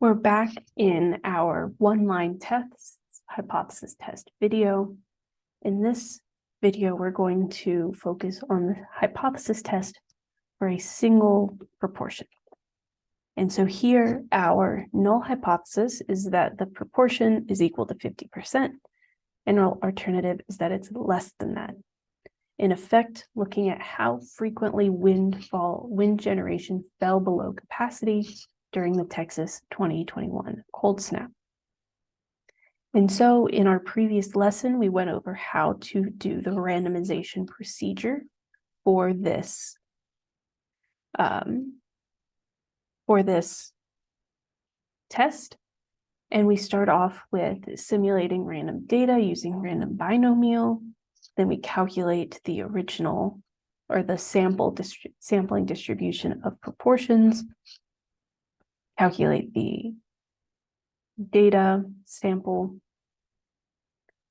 We're back in our one-line test hypothesis test video. In this video, we're going to focus on the hypothesis test for a single proportion. And so here, our null hypothesis is that the proportion is equal to 50%, and our alternative is that it's less than that. In effect, looking at how frequently wind fall, wind generation fell below capacity during the Texas 2021 cold snap. And so in our previous lesson, we went over how to do the randomization procedure for this, um, for this test. And we start off with simulating random data using random binomial. Then we calculate the original or the sample sampling distribution of proportions calculate the data sample,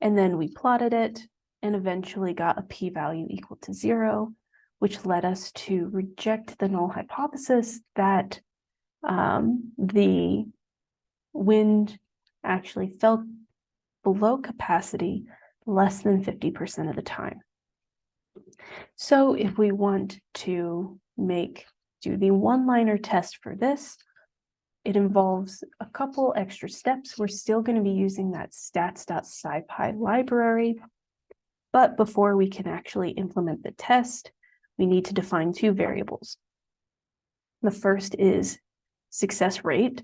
and then we plotted it and eventually got a p-value equal to zero, which led us to reject the null hypothesis that um, the wind actually fell below capacity less than 50% of the time. So if we want to make do the one-liner test for this, it involves a couple extra steps. We're still going to be using that stats.scipy library. But before we can actually implement the test, we need to define two variables. The first is success rate.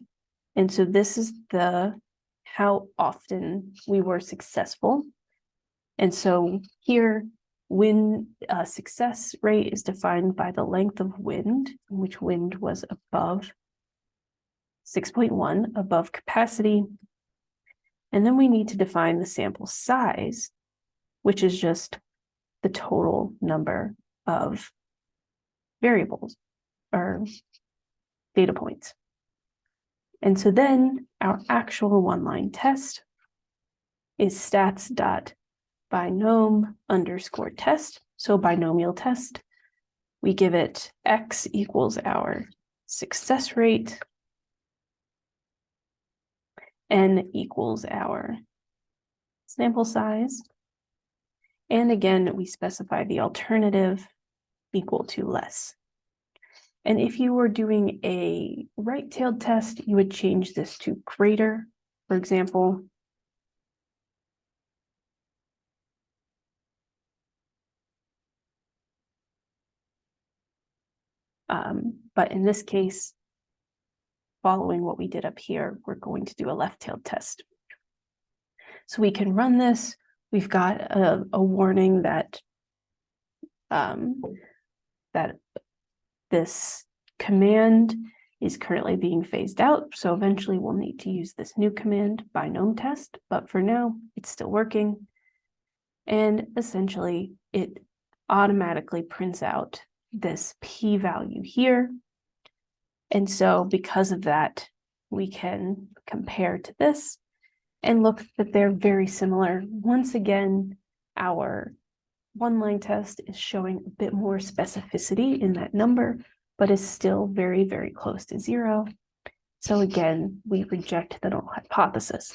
And so this is the how often we were successful. And so here, wind uh, success rate is defined by the length of wind, which wind was above 6.1 above capacity. And then we need to define the sample size, which is just the total number of variables or data points. And so then our actual one-line test is stats dot binom underscore test. So binomial test, we give it x equals our success rate n equals our sample size. And again, we specify the alternative equal to less. And if you were doing a right-tailed test, you would change this to greater, for example. Um, but in this case, following what we did up here, we're going to do a left-tailed test. So we can run this. We've got a, a warning that um, that this command is currently being phased out. So eventually we'll need to use this new command, binom test, but for now it's still working. And essentially it automatically prints out this p-value here and so because of that, we can compare to this and look that they're very similar. Once again, our one-line test is showing a bit more specificity in that number, but is still very, very close to zero. So again, we reject the null hypothesis.